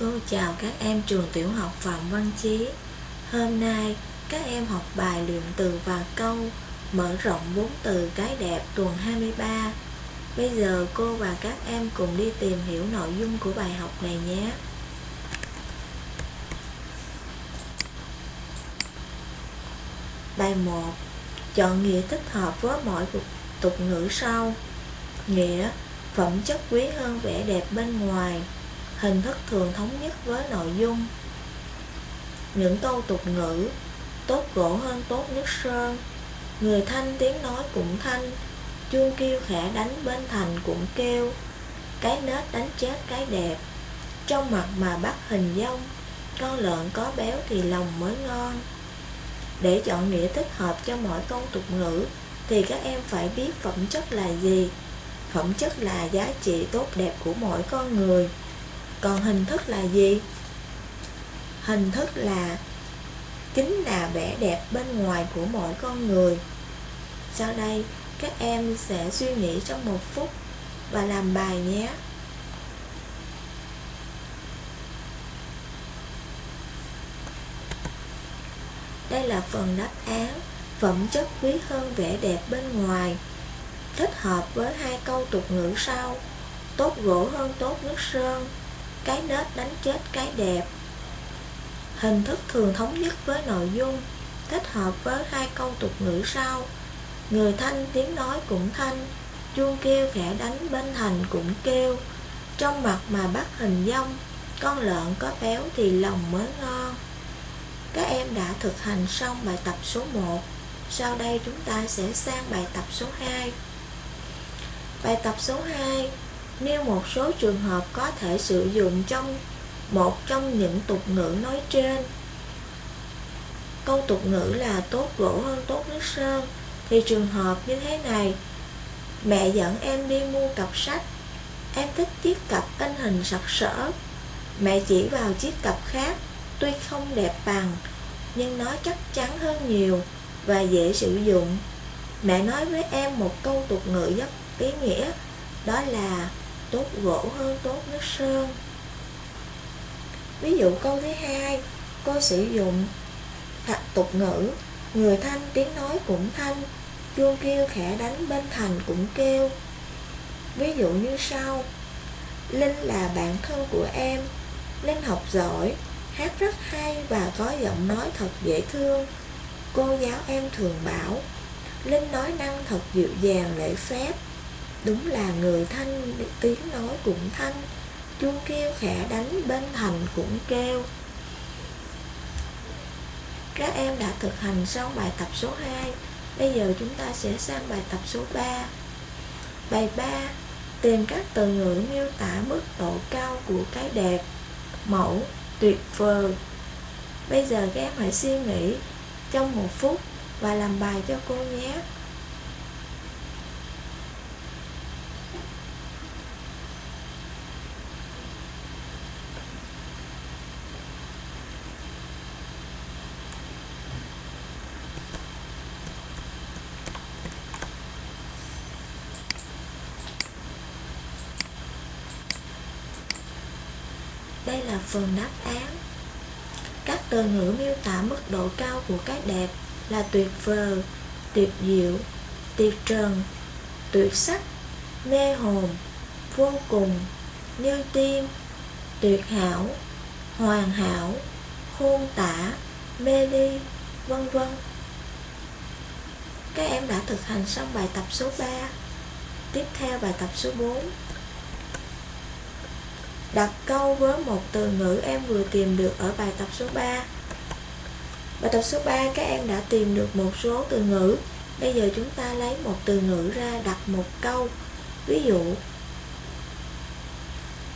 Cô chào các em trường tiểu học Phạm Văn Chí. Hôm nay, các em học bài luyện từ và câu, Mở rộng bốn từ cái đẹp tuần 23 Bây giờ cô và các em cùng đi tìm hiểu nội dung của bài học này nhé. Bài 1 Chọn nghĩa thích hợp với mỗi tục ngữ sau. Nghĩa, Phẩm chất quý hơn vẻ đẹp bên ngoài. Hình thức thường thống nhất với nội dung. Những câu tục ngữ Tốt gỗ hơn tốt nước sơn. Người thanh tiếng nói cũng thanh, Chuông kêu khẽ đánh bên thành cũng kêu. Cái nết đánh chết cái đẹp. Trong mặt mà bắt hình dông Con lợn có béo thì lòng mới ngon. Để chọn nghĩa thích hợp cho mỗi câu tục ngữ, Thì các em phải biết phẩm chất là gì. Phẩm chất là giá trị tốt đẹp của mỗi con người. Còn hình thức là gì? Hình thức là chính là vẻ đẹp bên ngoài của mỗi con người. Sau đây, các em sẽ suy nghĩ trong một phút và làm bài nhé. Đây là phần đáp án Phẩm chất quý hơn vẻ đẹp bên ngoài. Thích hợp với hai câu tục ngữ sau. Tốt gỗ hơn tốt nước sơn cái nết đánh chết cái đẹp. Hình thức thường thống nhất với nội dung, thích hợp với hai câu tục ngữ sau. Người thanh tiếng nói cũng thanh, chuông kêu khẽ đánh bên thành cũng kêu. Trong mặt mà bắt hình dông con lợn có béo thì lòng mới ngon. Các em đã thực hành xong bài tập số 1 sau đây chúng ta sẽ sang bài tập số 2 Bài tập số 2 Nêu một số trường hợp có thể sử dụng trong một trong những tục ngữ nói trên. Câu tục ngữ là tốt gỗ hơn tốt nước sơn. Thì trường hợp như thế này, Mẹ dẫn em đi mua cặp sách. Em thích chiếc cặp in hình sặc sỡ. Mẹ chỉ vào chiếc cặp khác, Tuy không đẹp bằng, Nhưng nó chắc chắn hơn nhiều Và dễ sử dụng. Mẹ nói với em một câu tục ngữ rất ý nghĩa, đó là tốt gỗ hơn tốt nước sơn. Ví dụ câu thứ hai, cô sử dụng thật tục ngữ, người thanh tiếng nói cũng thanh, chuông kêu khẽ đánh bên thành cũng kêu. Ví dụ như sau, linh là bạn thân của em, linh học giỏi, hát rất hay và có giọng nói thật dễ thương. Cô giáo em thường bảo, linh nói năng thật dịu dàng, lễ phép. Đúng là người thanh tiếng nói cũng thanh Chuông kêu khẽ đánh bên thành cũng kêu. Các em đã thực hành xong bài tập số 2 Bây giờ chúng ta sẽ sang bài tập số 3 Bài 3 Tìm các từ ngữ miêu tả mức độ cao của cái đẹp Mẫu, tuyệt vời. Bây giờ các em hãy suy nghĩ trong một phút và làm bài cho cô nhé. Đây là phần đáp án Các từ ngữ miêu tả mức độ cao của cái đẹp là tuyệt vời, tuyệt diệu, tuyệt trần, tuyệt sắc, mê hồn, vô cùng, như tiên, tuyệt hảo, hoàn hảo, khôn tả, mê ly, vân vân. Các em đã thực hành xong bài tập số 3. Tiếp theo bài tập số 4 Đặt câu với một từ ngữ em vừa tìm được ở bài tập số 3 Bài tập số 3 các em đã tìm được một số từ ngữ. Bây giờ chúng ta lấy một từ ngữ ra đặt một câu. Ví dụ,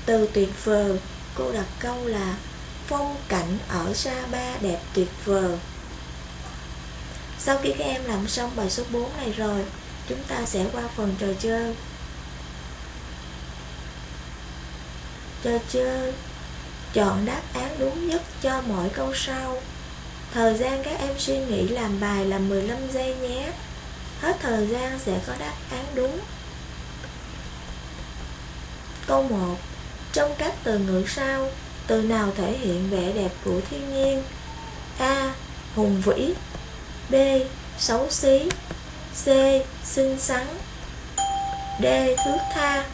Từ tuyệt vời, Cô đặt câu là, Phong cảnh ở Sa Pa đẹp tuyệt vời. Sau khi các em làm xong bài số 4 này rồi, Chúng ta sẽ qua phần trò chơi. Cho chơi. Chọn đáp án đúng nhất cho mỗi câu sau. Thời gian các em suy nghĩ làm bài là 15 giây nhé. Hết thời gian sẽ có đáp án đúng. Câu 1 Trong các từ ngữ sau, từ nào thể hiện vẻ đẹp của thiên nhiên? A. Hùng vĩ. B. Xấu xí. C. Xinh xắn. D. Thước tha.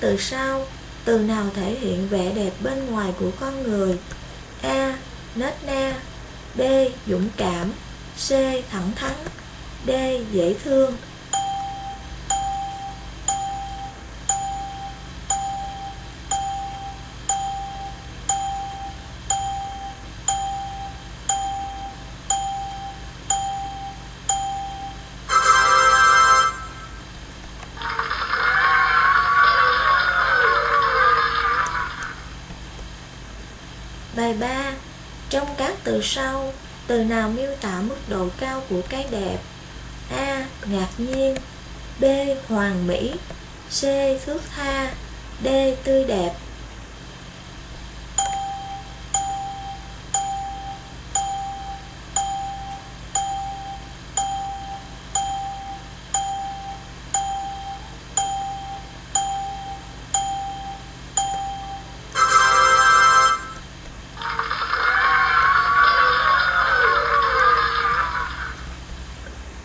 Từ sau, từ nào thể hiện vẻ đẹp bên ngoài của con người? A. Nết na B. Dũng cảm C. Thẳng thắn D. Dễ thương Trong các từ sau, từ nào miêu tả mức độ cao của cái đẹp? A. Ngạc nhiên B. Hoàn mỹ C. Thước tha D. Tươi đẹp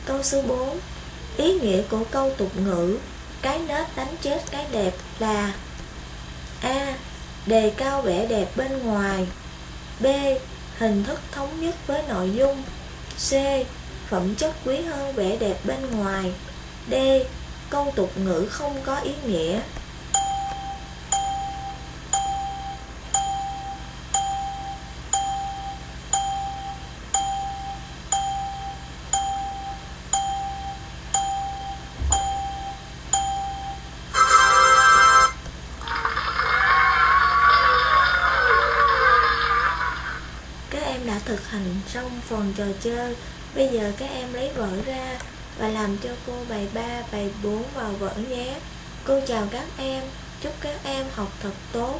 Câu số 4 Ý nghĩa của câu tục ngữ, Cái nết đánh chết cái đẹp là A. Đề cao vẻ đẹp bên ngoài B. Hình thức thống nhất với nội dung C. Phẩm chất quý hơn vẻ đẹp bên ngoài D. Câu tục ngữ không có ý nghĩa thành xong phần trò chơi. Bây giờ các em lấy vở ra Và làm cho cô bài 3, bài 4 vào vở nhé. Cô chào các em. Chúc các em học thật tốt.